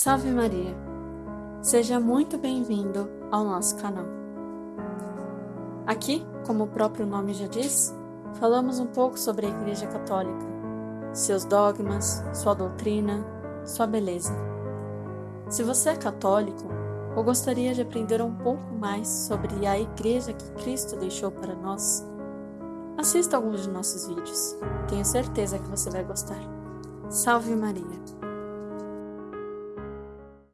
Salve Maria! Seja muito bem-vindo ao nosso canal. Aqui, como o próprio nome já diz, falamos um pouco sobre a Igreja Católica, seus dogmas, sua doutrina, sua beleza. Se você é católico ou gostaria de aprender um pouco mais sobre a Igreja que Cristo deixou para nós, assista alguns de nossos vídeos. Tenho certeza que você vai gostar. Salve Maria!